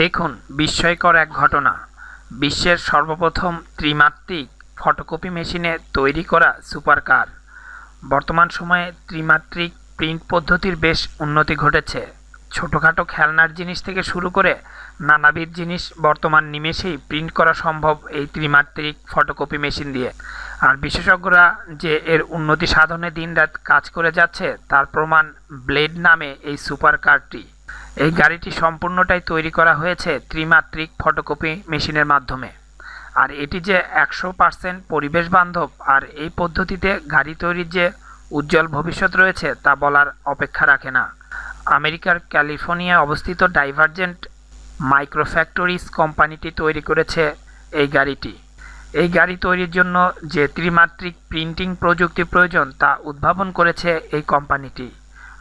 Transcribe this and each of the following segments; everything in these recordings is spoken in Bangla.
দেখুন, বিস্ময়কর এক ঘটনা। বিশ্বের সর্বপ্রথম ত্রিমাত্রিক ফটোকপি মেশিনে তৈরি করা সুপার কার বর্তমান সময়ে ত্রিমাত্রিক প্রিন্ট পদ্ধতির বেশ উন্নতি ঘটেছে। ছোটোখাটো খেলনার জিনিস থেকে শুরু করে নানাবিধ জিনিস বর্তমান নিমেষেই প্রিন্ট করা সম্ভব এই ত্রিমাত্রিক ফটোকপি মেশিন দিয়ে। আর বিশেষজ্ঞরা যে এর উন্নতি সাধনে দিনরাত কাজ করে যাচ্ছে, তার প্রমাণ ব্লেড নামে এই সুপার কারটি। এই গাড়িটি সম্পূর্ণটাই তৈরি করা হয়েছে ত্রিমাত্রিক ফটোকপি মেশিনের মাধ্যমে। আর এটি যে একশো পার্সেন্ট পরিবেশ বান্ধব আর এই পদ্ধতিতে গাড়ি তৈরির যে উজ্জ্বল ভবিষ্যৎ রয়েছে তা বলার অপেক্ষা রাখে না। আমেরিকার ক্যালিফোর্নিয়ায় অবস্থিত ডাইভারজেন্ট মাইক্রোফ্যাক্টরিজ কোম্পানিটি তৈরি করেছে এই গাড়িটি। এই গাড়ি তৈরির জন্য যে ত্রিমাত্রিক প্রিন্টিং প্রযুক্তি প্রয়োজন তা উদ্ভাবন করেছে এই কোম্পানিটি।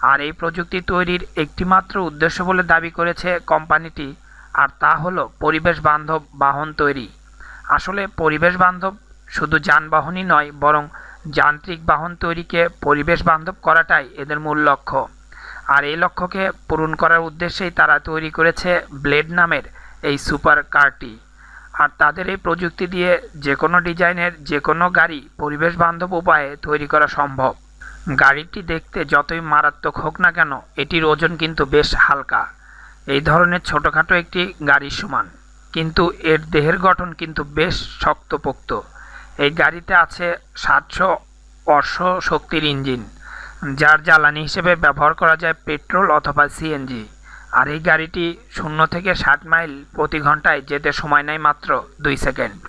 আর এই প্রযুক্তি তৈরির একটিমাত্র উদ্দেশ্য বলে দাবি করেছে কোম্পানিটি, আর তা হলো পরিবেশ বান্ধব বাহন তৈরি। আসলে পরিবেশ বান্ধব শুধু যানবাহনই নয়, বরং যান্ত্রিক বাহন তৈরিকে পরিবেশ বান্ধব করাটাই এদের মূল লক্ষ্য। আর এই লক্ষ্যকে পূরণ করার উদ্দেশ্যেই তারা তৈরি করেছে ব্লেড নামের এই সুপার কারটি। আর তাদের এই প্রযুক্তি দিয়ে যে কোনো ডিজাইনের যে কোনো গাড়ি পরিবেশ বান্ধব উপায়ে তৈরি করা সম্ভব। গাড়িটি দেখতে যতই মারাত্মক হোক না কেন, এটির ওজন কিন্তু বেশ হালকা। এই ধরনের ছোটোখাটো একটি গাড়ির সমান। কিন্তু এর দেহের গঠন কিন্তু বেশ শক্তপোক্ত। এই গাড়িতে আছে সাতশো অশ্ব শক্তির ইঞ্জিন। যার জ্বালানি হিসেবে ব্যবহার করা যায় পেট্রোল অথবা সিএনজি। আর এই গাড়িটি শূন্য থেকে ষাট মাইল প্রতি ঘন্টায় যেতে সময় নেয় মাত্র দুই সেকেন্ড।